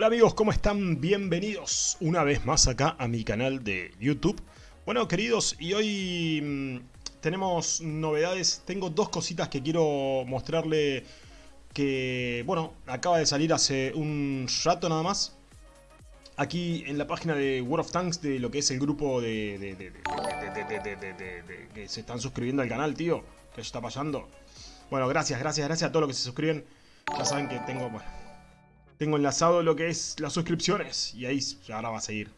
Hola amigos, ¿cómo están? Bienvenidos una vez más acá a mi canal de YouTube. Bueno queridos, y hoy mm, tenemos novedades. Tengo dos cositas que quiero mostrarle que, bueno, acaba de salir hace un rato nada más. Aquí en la página de World of Tanks de lo que es el grupo de, de, de, de que se están suscribiendo al canal, tío. ¿Qué está pasando? Bueno, gracias, gracias, gracias a todos los que se suscriben. Ya saben que tengo, bueno, tengo enlazado lo que es las suscripciones. Y ahí ahora va a seguir.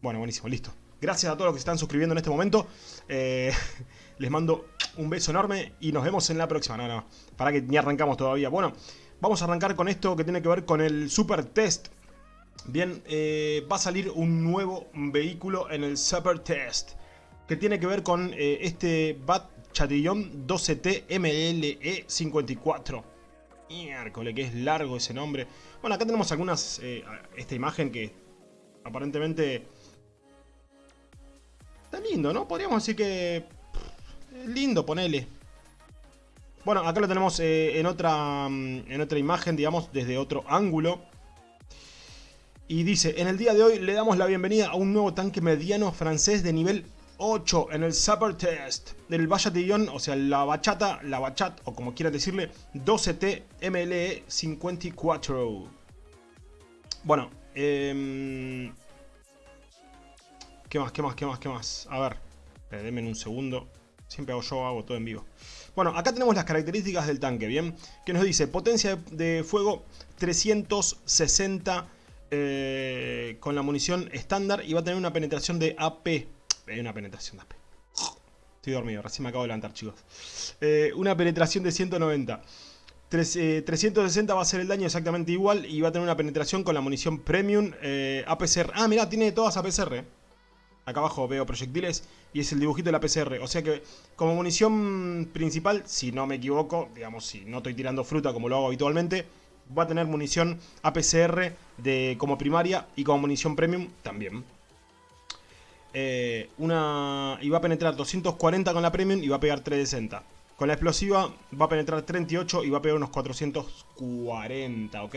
Bueno, buenísimo, listo. Gracias a todos los que se están suscribiendo en este momento. Eh, les mando un beso enorme y nos vemos en la próxima. No, no, para que ni arrancamos todavía. Bueno, vamos a arrancar con esto que tiene que ver con el Super Test. Bien, eh, va a salir un nuevo vehículo en el Super Test que tiene que ver con eh, este Bat Chatillon 12T MLE 54. Miércoles, que es largo ese nombre. Bueno, acá tenemos algunas... Eh, esta imagen que aparentemente... Está lindo, ¿no? Podríamos decir que... lindo, ponele. Bueno, acá lo tenemos eh, en, otra, mm, en otra imagen, digamos, desde otro ángulo. Y dice, en el día de hoy le damos la bienvenida a un nuevo tanque mediano francés de nivel 8 en el Super Test del Bayatillon, o sea, la bachata, la bachat, o como quieran decirle, 12T MLE 54. Bueno, eh, ¿qué más, qué más, qué más, qué más? A ver, eh, denme un segundo. Siempre hago yo, hago todo en vivo. Bueno, acá tenemos las características del tanque, ¿bien? Que nos dice, potencia de fuego 360 eh, con la munición estándar y va a tener una penetración de AP hay una penetración de AP. Estoy dormido, recién me acabo de levantar, chicos. Eh, una penetración de 190. 360 va a ser el daño exactamente igual y va a tener una penetración con la munición premium eh, APCR. Ah, mirá, tiene todas APCR. Acá abajo veo proyectiles y es el dibujito de la APCR. O sea que como munición principal, si no me equivoco, digamos, si no estoy tirando fruta como lo hago habitualmente, va a tener munición APCR de, como primaria y como munición premium también. Eh, una, y va a penetrar 240 con la Premium y va a pegar 360. Con la explosiva va a penetrar 38 y va a pegar unos 440, ¿ok?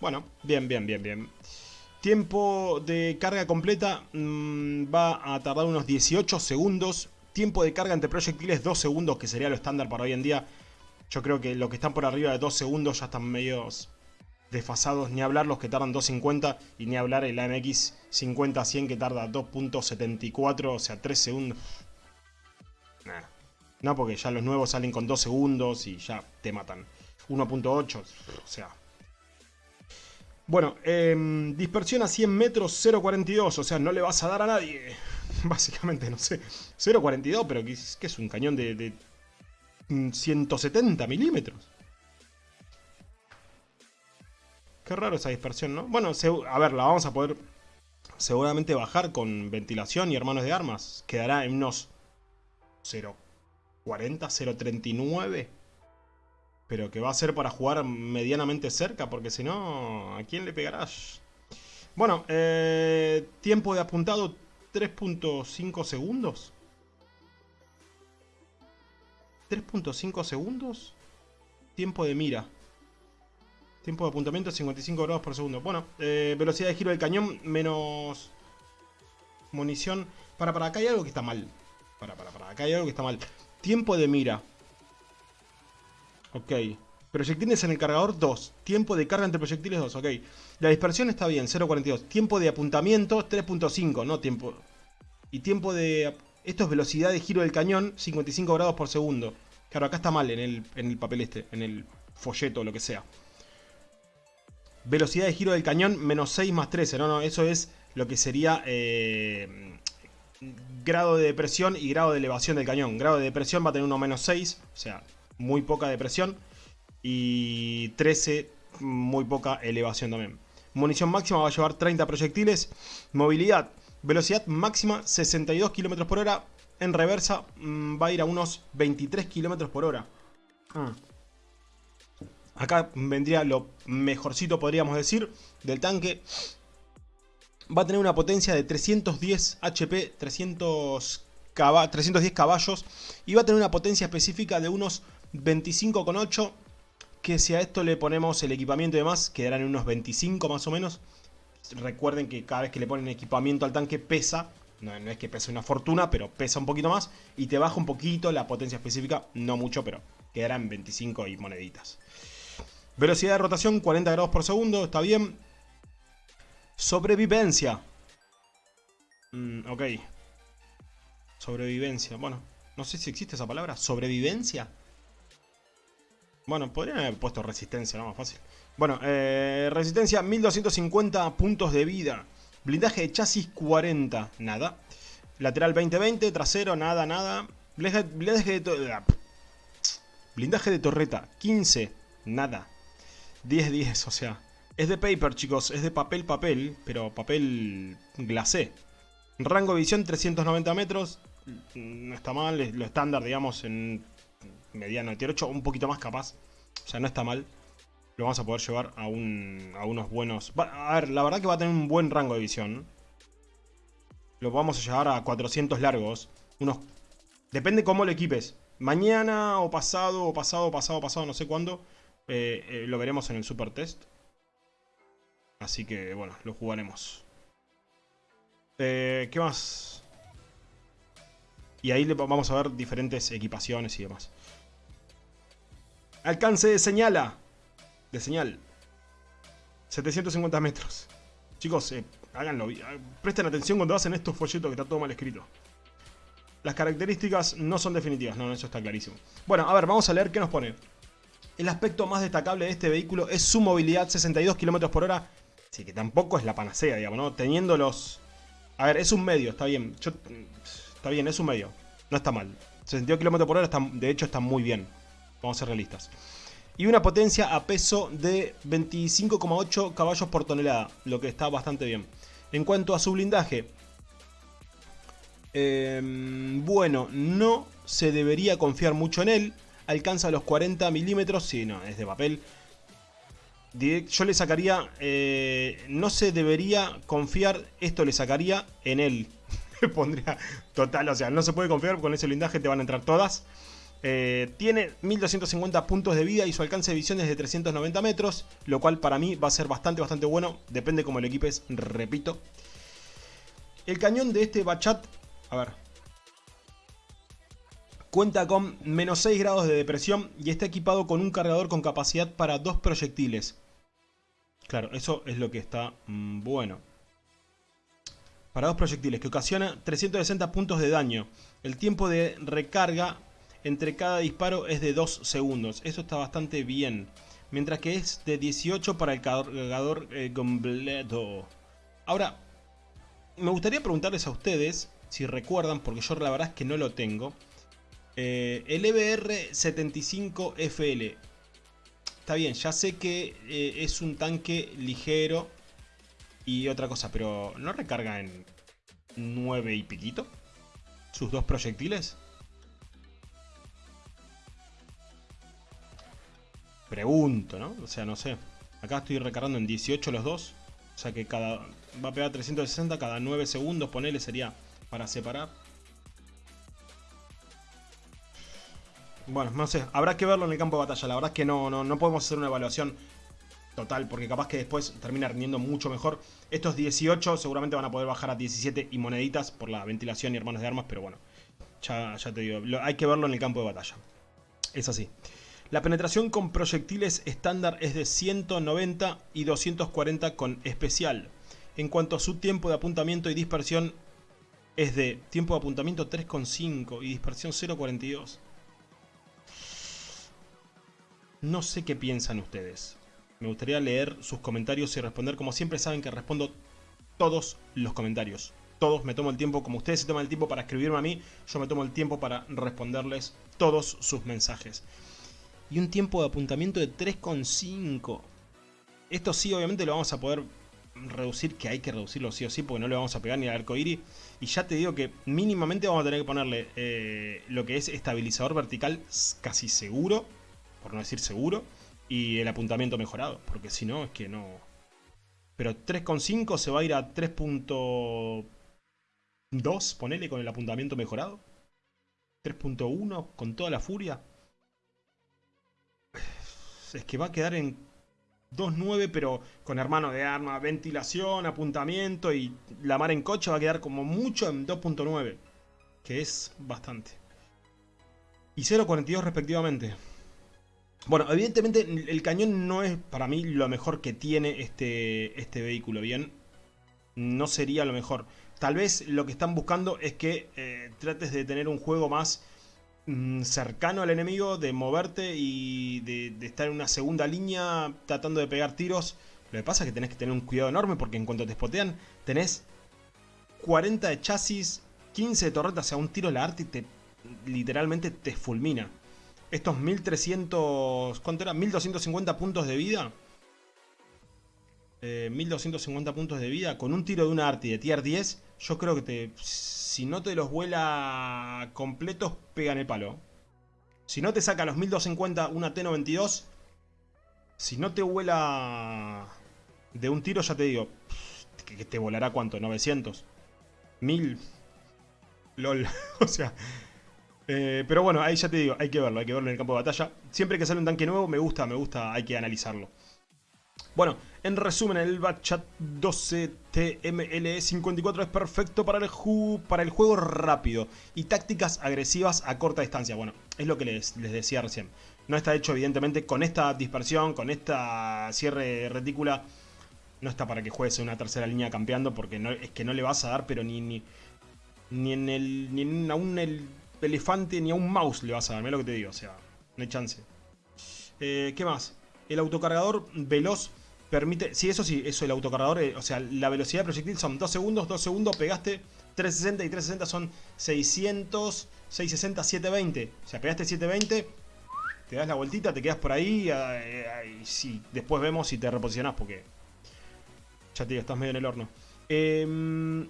Bueno, bien, bien, bien, bien. Tiempo de carga completa mm, va a tardar unos 18 segundos. Tiempo de carga entre proyectiles 2 segundos, que sería lo estándar para hoy en día. Yo creo que los que están por arriba de 2 segundos ya están medios desfasados, ni hablar los que tardan 2.50 y ni hablar el AMX 50-100 que tarda 2.74, o sea, 3 segundos. No, porque ya los nuevos salen con 2 segundos y ya te matan. 1.8, o sea... Bueno, em, dispersión a 100 metros 0.42, o sea, no le vas a dar a nadie. Básicamente, no sé. 0.42, pero que es, que es un cañón de, de 170 mm, milímetros. Qué raro esa dispersión, ¿no? Bueno, a ver, la vamos a poder seguramente bajar con ventilación y hermanos de armas. Quedará en unos 0.40, 0.39. Pero que va a ser para jugar medianamente cerca, porque si no, ¿a quién le pegarás? Bueno, eh, tiempo de apuntado 3.5 segundos. 3.5 segundos. Tiempo de mira. Tiempo de apuntamiento 55 grados por segundo. Bueno, eh, velocidad de giro del cañón menos munición. Para, para, acá hay algo que está mal. Para, para, para, acá hay algo que está mal. Tiempo de mira. Ok. Proyectiles en el cargador 2. Tiempo de carga entre proyectiles 2. Ok. La dispersión está bien, 0.42. Tiempo de apuntamiento 3.5, no tiempo. Y tiempo de... Esto es velocidad de giro del cañón, 55 grados por segundo. Claro, acá está mal en el, en el papel este, en el folleto o lo que sea. Velocidad de giro del cañón, menos 6 más 13. No, no, eso es lo que sería eh, grado de depresión y grado de elevación del cañón. Grado de depresión va a tener uno menos 6, o sea, muy poca depresión. Y 13, muy poca elevación también. Munición máxima va a llevar 30 proyectiles. Movilidad, velocidad máxima 62 km por hora. En reversa mm, va a ir a unos 23 km por hora. Ah. Acá vendría lo mejorcito, podríamos decir, del tanque. Va a tener una potencia de 310 HP, 300 310 caballos. Y va a tener una potencia específica de unos 25,8 que si a esto le ponemos el equipamiento y demás, quedarán en unos 25 más o menos. Recuerden que cada vez que le ponen equipamiento al tanque pesa, no, es que pese una fortuna, pero pesa un poquito más y te baja un poquito la potencia específica, no mucho, pero quedará en 25 y moneditas. Velocidad de rotación 40 grados por segundo, está bien. Sobrevivencia. Mm, ok. Sobrevivencia, bueno, no sé si existe esa palabra, sobrevivencia. Bueno, podrían haber puesto resistencia, no más fácil. Bueno, eh, resistencia 1250 puntos de vida. Blindaje de chasis 40, nada. Lateral 2020, trasero, nada, nada. Blindaje, de, blindaje de torreta 15, nada. 10-10, o sea. Es de paper, chicos, es de papel, papel, pero papel glacé. Rango de visión 390 metros. No está mal, lo estándar, digamos, en mediano de tier 8, un poquito más capaz. O sea, no está mal. Lo vamos a poder llevar a, un, a unos buenos... a ver, la verdad que va a tener un buen rango de visión. Lo vamos a llevar a 400 largos. Unos... Depende cómo lo equipes. Mañana o pasado, o pasado, pasado, pasado, no sé cuándo. Eh, eh, lo veremos en el super test. Así que, bueno, lo jugaremos. Eh, ¿Qué más? Y ahí vamos a ver diferentes equipaciones y demás. Alcance de señala. De señal. 750 metros. Chicos, eh, háganlo. Presten atención cuando hacen estos folletos que está todo mal escrito. Las características no son definitivas. No, eso está clarísimo. Bueno, a ver, vamos a leer qué nos pone. El aspecto más destacable de este vehículo es su movilidad 62 km por hora. Sí, que tampoco es la panacea, digamos, ¿no? Teniendo los... A ver, es un medio, está bien. Está bien, es un medio. No está mal. 62 km por hora, de hecho, está muy bien. Vamos a ser realistas. Y una potencia a peso de 25,8 caballos por tonelada, lo que está bastante bien. En cuanto a su blindaje, em, bueno, no se debería confiar mucho en él. Alcanza los 40 milímetros, sí, no, es de papel. Yo le sacaría, eh, no se debería confiar, esto le sacaría en él. Pondría total, o sea, no se puede confiar, con ese blindaje te van a entrar todas. Eh, tiene 1250 puntos de vida y su alcance de visión es de 390 metros, lo cual para mí va a ser bastante, bastante bueno. Depende cómo lo equipes, repito. El cañón de este Bachat, a ver, cuenta con menos 6 grados de depresión y está equipado con un cargador con capacidad para dos proyectiles. Claro, eso es lo que está mm, bueno. Para dos proyectiles, que ocasiona 360 puntos de daño. El tiempo de recarga entre cada disparo es de 2 segundos. Eso está bastante bien. Mientras que es de 18 para el cargador eh, completo. Ahora, me gustaría preguntarles a ustedes, si recuerdan, porque yo la verdad es que no lo tengo. Eh, el EBR-75FL. Está bien, ya sé que eh, es un tanque ligero y otra cosa, pero ¿no recarga en 9 y piquito? ¿Sus dos proyectiles? Pregunto, ¿no? O sea, no sé. Acá estoy recargando en 18 los dos. O sea que cada va a pegar 360 cada 9 segundos, ponele, sería para separar. Bueno, no sé, habrá que verlo en el campo de batalla. La verdad es que no, no, no podemos hacer una evaluación total, porque capaz que después termina rindiendo mucho mejor. Estos 18 seguramente van a poder bajar a 17 y moneditas por la ventilación y hermanos de armas, pero bueno, ya, ya te digo, hay que verlo en el campo de batalla. Es así. La penetración con proyectiles estándar es de 190 y 240 con especial. En cuanto a su tiempo de apuntamiento y dispersión es de tiempo de apuntamiento 3,5 y dispersión 0,42. No sé qué piensan ustedes. Me gustaría leer sus comentarios y responder. Como siempre saben que respondo todos los comentarios. Todos me tomo el tiempo, como ustedes se toman el tiempo para escribirme a mí, yo me tomo el tiempo para responderles todos sus mensajes y un tiempo de apuntamiento de 3,5. Esto sí, obviamente lo vamos a poder reducir, que hay que reducirlo sí o sí, porque no le vamos a pegar ni al arcoíris. Y ya te digo que mínimamente vamos a tener que ponerle eh, lo que es estabilizador vertical casi seguro, por no decir seguro, y el apuntamiento mejorado, porque si no es que no... Pero 3,5 se va a ir a 3.2, ponele con el apuntamiento mejorado. 3.1 con toda la furia es que va a quedar en 2.9, pero con hermano de arma, ventilación, apuntamiento y la mar en coche va a quedar como mucho en 2.9. Que es bastante. Y 0.42 respectivamente. Bueno, evidentemente el cañón no es para mí lo mejor que tiene este, este vehículo, ¿bien? No sería lo mejor. Tal vez lo que están buscando es que eh, trates de tener un juego más mm, cercano al enemigo, de moverte y de, estar en una segunda línea tratando de pegar tiros. Lo que pasa es que tenés que tener un cuidado enorme porque en cuanto te spotean tenés 40 de chasis, 15 de torretas, o sea, un tiro la arte y te, literalmente te fulmina. Estos 1300, ¿cuánto era? 1250 puntos de vida. 1250 eh, puntos de vida con un tiro de una arti de tier 10, yo creo que te, si no te los vuela completos, pegan el palo. Si no te saca los 1250 una T92, si no te vuela de un tiro, ya te digo, que te volará cuánto, 900, 1000, lol, o sea... Eh, pero bueno, ahí ya te digo, hay que verlo, hay que verlo en el campo de batalla. Siempre que sale un tanque nuevo, me gusta, me gusta, hay que analizarlo. Bueno, en resumen, el Batchat 12 TMLE54 es perfecto para el, para el juego rápido y tácticas agresivas a corta distancia. Bueno, es lo que les, decía recién. No está hecho evidentemente con esta dispersión, con esta cierre retícula. No está para que juegues en una tercera línea campeando porque no, es que no le vas a dar, pero ni, ni, ni en el ni en aún el elefante ni a un mouse le vas a dar. Mira lo que te digo, o sea, no hay chance. Eh, ¿Qué más? El autocargador veloz permite... Sí, eso sí, eso el autocargador, eh, o sea, la velocidad de proyectil son 2 segundos, 2 segundos, pegaste 360 y 360 son 600, 660, 720. O sea, pegaste 720, te das la vueltita, te quedas por ahí eh, y sí, después vemos si te reposicionás porque... Ya te digo, estás medio en el horno. Eh,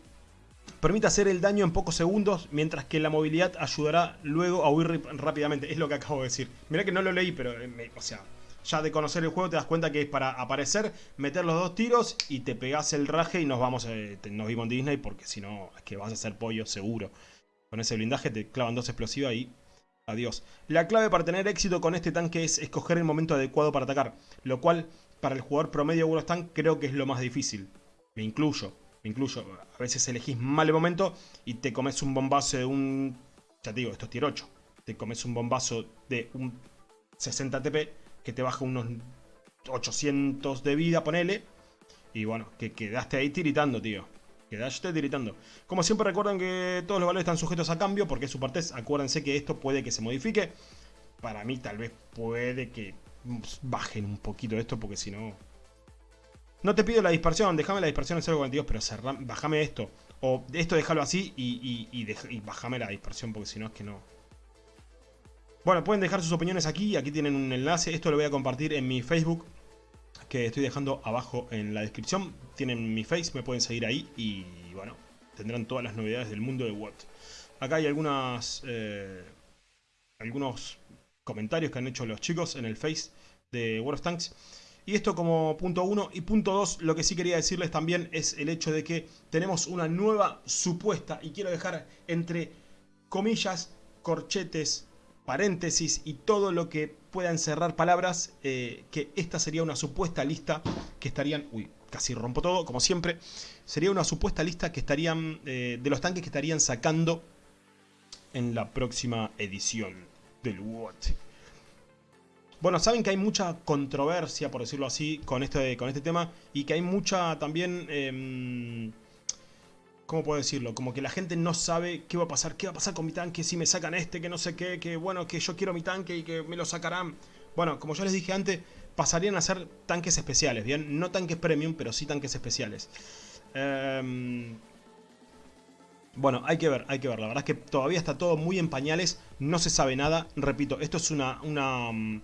permite hacer el daño en pocos segundos, mientras que la movilidad ayudará luego a huir rápidamente. Es lo que acabo de decir. Mirá que no lo leí, pero, o sea, ya de conocer el juego te das cuenta que es para aparecer, meter los dos tiros y te pegás el raje y nos vamos, eh, nos vimos en Disney porque si no es que vas a hacer pollo seguro. Con ese blindaje te clavan dos explosivas y adiós. La clave para tener éxito con este tanque es escoger el momento adecuado para atacar, lo cual para el jugador promedio de Tank creo que es lo más difícil. Me incluyo, me incluyo. A veces elegís mal el momento y te comes un bombazo de un... Ya te digo, esto es tier 8. Te comes un bombazo de un 60 TP que te baja unos 800 de vida, ponele. Y bueno, que quedaste ahí tiritando, tío. Quedaste tiritando. Como siempre recuerden que todos los valores están sujetos a cambio porque es su parte. Acuérdense que esto puede que se modifique. Para mí tal vez puede que bajen un poquito esto porque si no... No te pido la dispersión, déjame la dispersión en 0.42, pero bájame esto. O esto déjalo así y, y bájame la dispersión porque si no es que no... Bueno, pueden dejar sus opiniones aquí, aquí tienen un enlace, esto lo voy a compartir en mi Facebook, que estoy dejando abajo en la descripción. Tienen mi face, me pueden seguir ahí y bueno, tendrán todas las novedades del mundo de World. Acá hay algunas, eh, algunos comentarios que han hecho los chicos en el face de World of Tanks. Y esto como punto 1 y punto 2, lo que sí quería decirles también es el hecho de que tenemos una nueva supuesta, y quiero dejar entre comillas, corchetes, paréntesis y todo lo que pueda encerrar palabras, eh, que esta sería una supuesta lista que estarían... Uy, casi rompo todo, como siempre. Sería una supuesta lista que estarían... Eh, de los tanques que estarían sacando en la próxima edición del WOT. Bueno, saben que hay mucha controversia, por decirlo así, con este, con este tema. Y que hay mucha también... Em, ¿Cómo puedo decirlo? Como que la gente no sabe qué va a pasar, qué va a pasar con mi tanque si me sacan este, que no sé qué, que bueno, que yo quiero mi tanque y que me lo sacarán. Bueno, como yo les dije antes, pasarían a ser tanques especiales, ¿bien? No tanques premium, pero sí tanques especiales. Em, bueno, hay que ver, hay que ver. La verdad es que todavía está todo muy en pañales, no se sabe nada. Repito, esto es una, una, mm,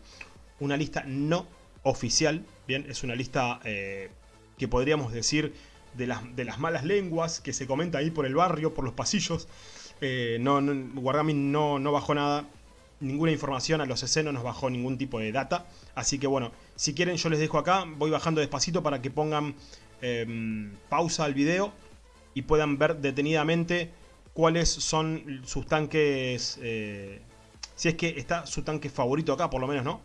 una lista no oficial, ¿bien? Es una lista eh, que podríamos decir de las, de las malas lenguas que se comenta ahí por el barrio, por los pasillos. Eh, no, no, Wargaming no, no bajó nada, ninguna información a los escenos, no nos bajó ningún tipo de data. Así que bueno, si quieren yo les dejo acá, voy bajando despacito para que pongan em, pausa al video y puedan ver detenidamente cuáles son sus tanques, eh, si es que está su tanque favorito acá por lo menos, ¿no?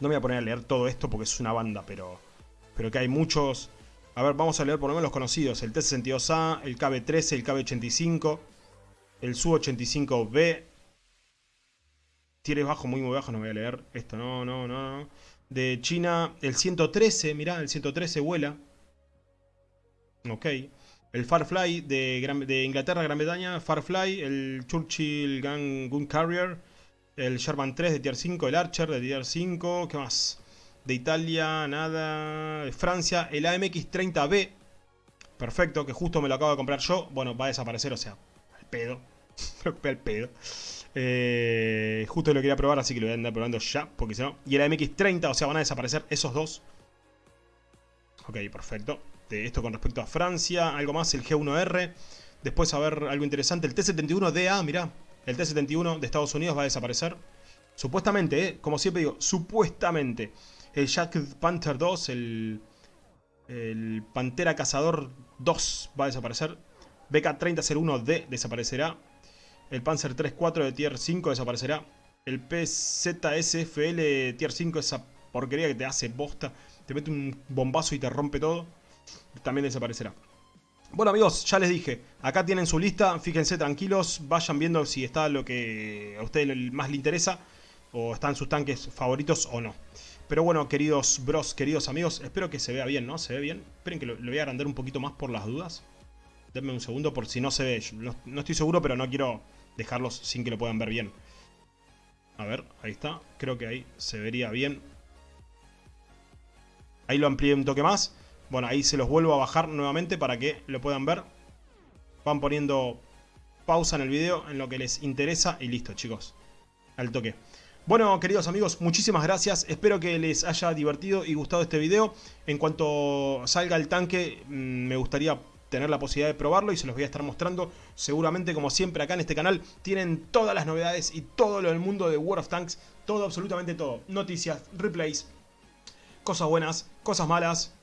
No me voy a poner a leer todo esto porque es una banda, pero, pero que hay muchos... A ver, vamos a leer por lo menos los conocidos. El T-62A, el KB-13, el KB-85, el Su-85B. Tires bajo, muy muy bajo, no voy a leer esto, no, no, no. De China, el 113, mirá, el 113 vuela. Ok. El Farfly de, Inglaterra, Gran Bretaña, Farfly, el Churchill Gun, Gun Carrier, el Sherman 3 de Tier 5, el Archer de Tier 5, ¿qué más? De Italia, nada. De Francia, el AMX-30B. Perfecto, que justo me lo acabo de comprar yo. Bueno, va a desaparecer, o sea, al pedo. al pedo. Eh, justo lo quería probar, así que lo voy a andar probando ya, porque si no... Y el AMX-30, o sea, van a desaparecer esos dos. Ok, perfecto. De esto con respecto a Francia, algo más, el G1R. Después, a ver, algo interesante, el T-71DA, mirá. El T-71 de Estados Unidos va a desaparecer. Supuestamente, ¿eh? como siempre digo, supuestamente el Jack Panther 2, el, el Pantera Cazador 2 va a desaparecer. BK-3001D desaparecerá. El Panzer 3-4 de Tier 5 desaparecerá. El PZSFL Tier 5, esa porquería que te hace bosta, te mete un bombazo y te rompe todo, también desaparecerá. Bueno amigos, ya les dije, acá tienen su lista, fíjense tranquilos, vayan viendo si está lo que a ustedes más les interesa, o están sus tanques favoritos o no. Pero bueno, queridos bros, queridos amigos, espero que se vea bien, ¿no? ¿Se ve bien? Esperen que lo, voy a agrandar un poquito más por las dudas. Denme un segundo por si no se ve. No, estoy seguro, pero no quiero dejarlos sin que lo puedan ver bien. A ver, ahí está. Creo que ahí se vería bien. Ahí lo amplié un toque más. Bueno, ahí se los vuelvo a bajar nuevamente para que lo puedan ver. Van poniendo pausa en el video en lo que les interesa y listo, chicos. Al toque. Bueno, queridos amigos, muchísimas gracias. Espero que les haya divertido y gustado este video. En cuanto salga el tanque, mm, me gustaría tener la posibilidad de probarlo y se los voy a estar mostrando. Seguramente, como siempre, acá en este canal tienen todas las novedades y todo lo del mundo de World of Tanks. Todo, absolutamente todo. Noticias, replays, cosas buenas, cosas malas,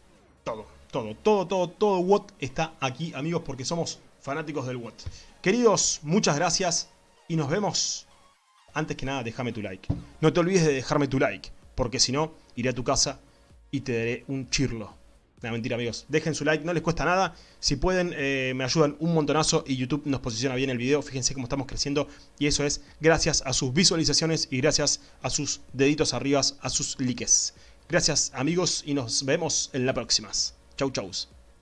todo, todo, todo, todo, todo WOT está aquí, amigos, porque somos fanáticos del WOT. Queridos, muchas gracias y nos vemos antes que nada déjame tu like. No te olvides de dejarme tu like, porque si no, iré a tu casa y te daré un chirlo. No, mentira amigos, dejen su like, no les cuesta nada. Si pueden, eh, me ayudan un montonazo y YouTube nos posiciona bien el video. Fíjense cómo estamos creciendo y eso es gracias a sus visualizaciones y gracias a sus deditos arriba, a sus likes. Gracias amigos y nos vemos en la próxima. Chau chau.